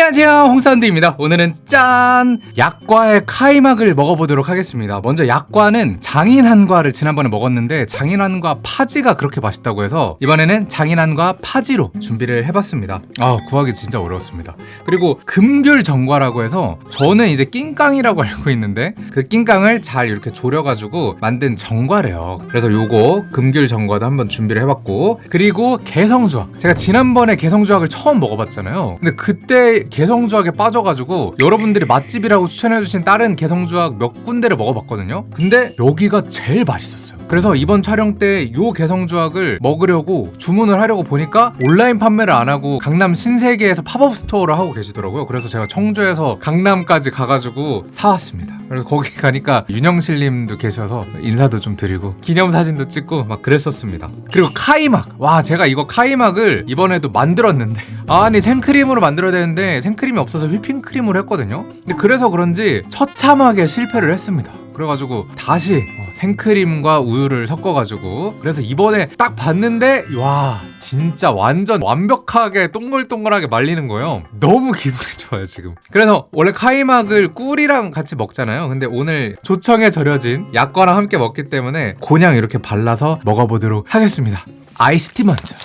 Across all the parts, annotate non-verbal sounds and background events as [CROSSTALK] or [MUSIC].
안녕하세요. 홍사운드입니다. 오늘은 짠! 약과의 카이막을 먹어보도록 하겠습니다. 먼저 약과는 장인한과를 지난번에 먹었는데 장인한과 파지가 그렇게 맛있다고 해서 이번에는 장인한과 파지로 준비를 해봤습니다. 아 구하기 진짜 어려웠습니다. 그리고 금귤전과라고 해서 저는 이제 낑깡이라고 [LAUGHS] 알고 있는데 그 낑깡을 잘 이렇게 졸여가지고 만든 전과래요. 그래서 요거 금귤전과도 한번 준비를 해봤고 그리고 개성주악 제가 지난번에 개성주악을 처음 먹어봤잖아요. 근데 그때 개성주악에 빠져가지고 여러분들이 맛집이라고 추천해주신 다른 개성주악 몇 군데를 먹어봤거든요. 근데 여기가 제일 맛있었어요 그래서 이번 촬영 때 요 개성주악을 먹으려고 주문을 하려고 보니까 온라인 판매를 안 하고 강남 신세계에서 팝업 스토어를 하고 계시더라고요. 그래서 제가 청주에서 강남까지 가가지고 사왔습니다. 그래서 거기 가니까 윤영실님도 계셔서 인사도 좀 드리고 기념사진도 찍고 막 그랬었습니다. 그리고 카이막. 와 제가 이거 카이막을 이번에도 만들었는데. 아니 생크림으로 만들어야 되는데 생크림이 없어서 휘핑크림으로 했거든요. 근데 그래서 그런지 처참하게 실패를 했습니다 그래가지고 다시 어, 생크림과 우유를 섞어가지고 그래서 이번에 딱 봤는데 와 진짜 완전 완벽하게 동글동글하게 말리는 거예요. 너무 [LAUGHS] 기분이 좋아요 지금. 그래서 원래 카이막을 꿀이랑 같이 먹잖아요. 근데 오늘 조청에 절여진 약과랑 함께 먹기 때문에 그냥 이렇게 발라서 먹어보도록 하겠습니다. 아이스티 먼저.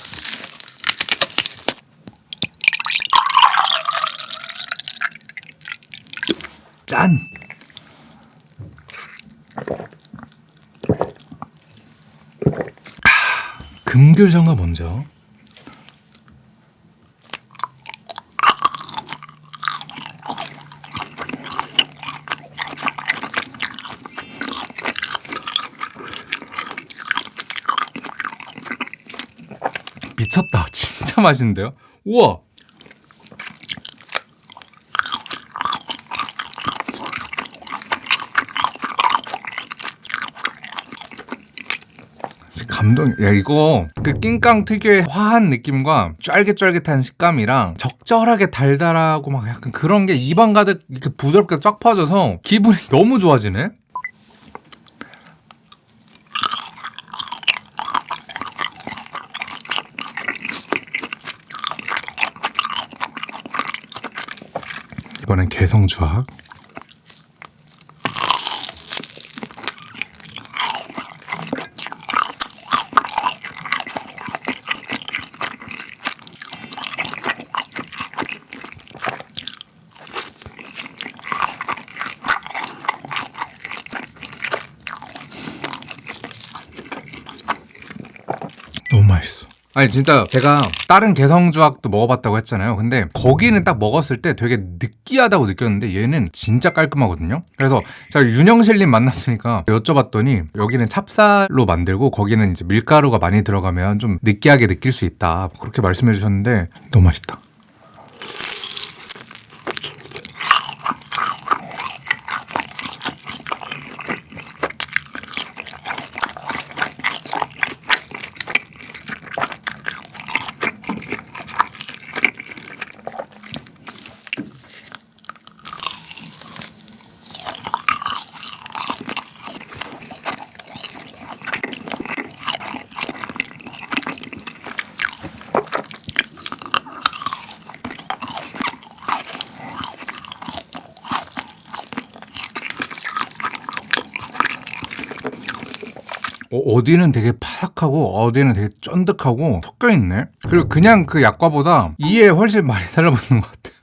짠! 금귤정가 먼저. 미쳤다. [LAUGHS] 진짜 맛있는데요? 우와 감동. 야 이거 그 낑깡 특유의 화한 느낌과 쫄깃쫄깃한 식감이랑 적절하게 달달하고 막 약간 그런 게 입안 가득 이렇게 부드럽게 쫙 퍼져서 기분이 너무 좋아지네. 이번엔 개성주악. 너무 맛있어. 아니 진짜 제가 다른 개성주악도 먹어봤다고 했잖아요. 근데 거기는 딱 먹었을 때 되게 느끼하다고 느꼈는데 얘는 진짜 깔끔하거든요. 그래서 제가 윤영실님 만났으니까 여쭤봤더니 여기는 찹쌀로 만들고 거기는 이제 밀가루가 많이 들어가면 좀 느끼하게 느낄 수 있다. 그렇게 말씀해 주셨는데 너무 맛있다 어, 디는 되게 파삭하고 어디는 되게 쫀득하고 섞여 있네. 그리고 그냥 그 약과보다 이에 훨씬 많이 달라붙는 것 같아.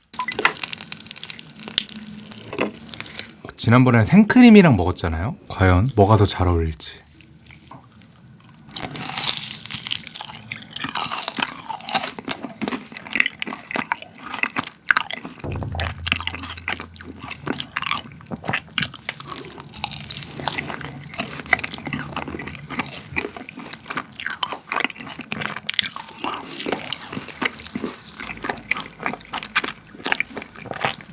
지난번에 생크림이랑 먹었잖아요. 과연 뭐가 더 잘 어울릴지.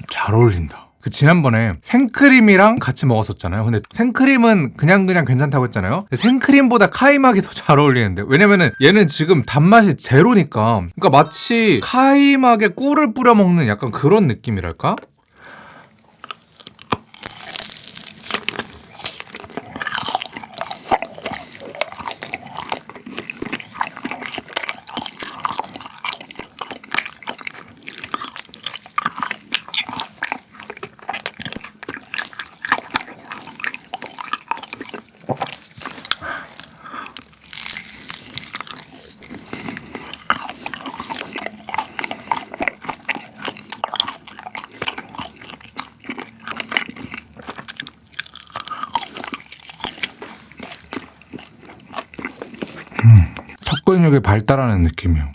잘 어울린다. 그 지난번에 생크림이랑 같이 먹었었잖아요. 근데 생크림은 그냥 그냥 괜찮다고 했잖아요. 생크림보다 카이막이 더 잘 어울리는데 왜냐면은 얘는 지금 단맛이 제로니까 그러니까 마치 카이막에 꿀을 뿌려 먹는 약간 그런 느낌이랄까? 흡수근육이 발달하는 느낌이에요.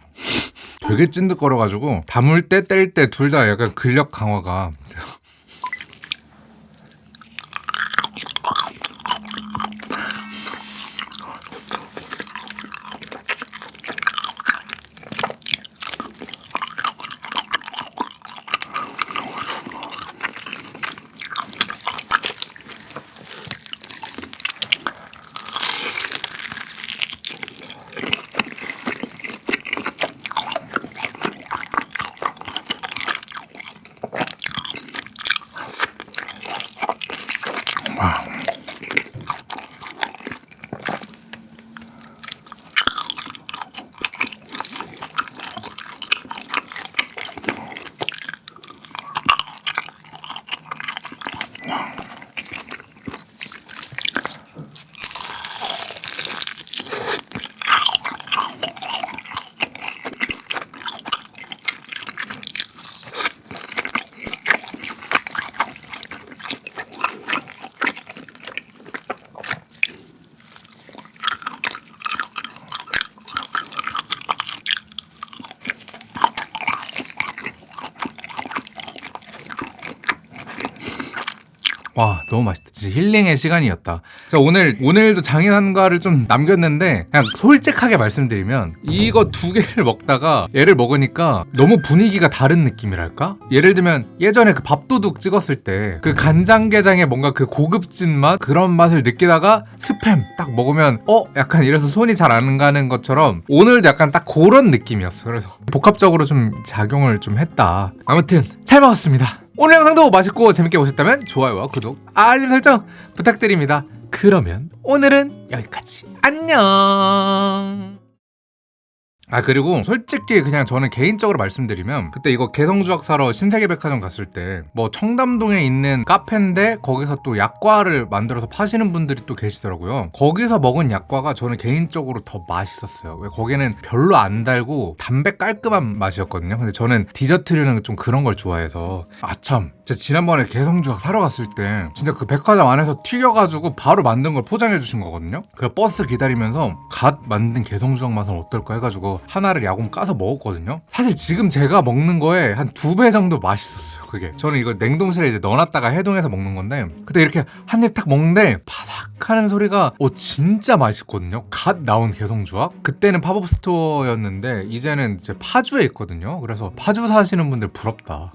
되게 찐득거려가지고 담을 때 뗄 때 둘 다 약간 근력 강화가 와 너무 맛있다. 진짜 힐링의 시간이었다. 자 오늘 오늘도 장인한과를 좀 남겼는데 그냥 솔직하게 말씀드리면 이거 두 개를 먹다가 얘를 먹으니까 너무 분위기가 다른 느낌이랄까? 예를 들면 예전에 그 밥도둑 찍었을 때 그 간장게장의 뭔가 그 고급진 맛? 그런 맛을 느끼다가 스팸 딱 먹으면 어? 약간 이래서 손이 잘 안 가는 것처럼 오늘도 약간 딱 그런 느낌이었어. 그래서 복합적으로 좀 작용을 좀 했다. 아무튼 잘 먹었습니다 오늘 영상도 맛있고 재밌게 보셨다면 좋아요와 구독, 알림 설정 부탁드립니다. 그러면 오늘은 여기까지. 안녕. 아 그리고 솔직히 그냥 저는 개인적으로 말씀드리면 그때 이거 개성주악 사러 신세계백화점 갔을 때 뭐 청담동에 있는 카페인데 거기서 또 약과를 만들어서 파시는 분들이 또 계시더라고요. 거기서 먹은 약과가 저는 개인적으로 더 맛있었어요. 왜 거기는 별로 안 달고 담백 깔끔한 맛이었거든요. 근데 저는 디저트류는 좀 그런 걸 좋아해서 아참 제가 지난번에 개성주악 사러 갔을 때 진짜 그 백화점 안에서 튀겨가지고 바로 만든 걸 포장해 주신 거거든요. 그 버스 기다리면서 갓 만든 개성주악 맛은 어떨까 해가지고 하나를 야금 까서 먹었거든요. 사실 지금 제가 먹는 거에 한 두 배 정도 맛있었어요 그게. 저는 이거 냉동실에 이제 넣어놨다가 해동해서 먹는 건데 그때 이렇게 한 입 딱 먹는데 바삭하는 소리가 오 진짜 맛있거든요. 갓 나온 개성주악 그때는 팝업 스토어였는데 이제는 이제 파주에 있거든요. 그래서 파주 사시는 분들 부럽다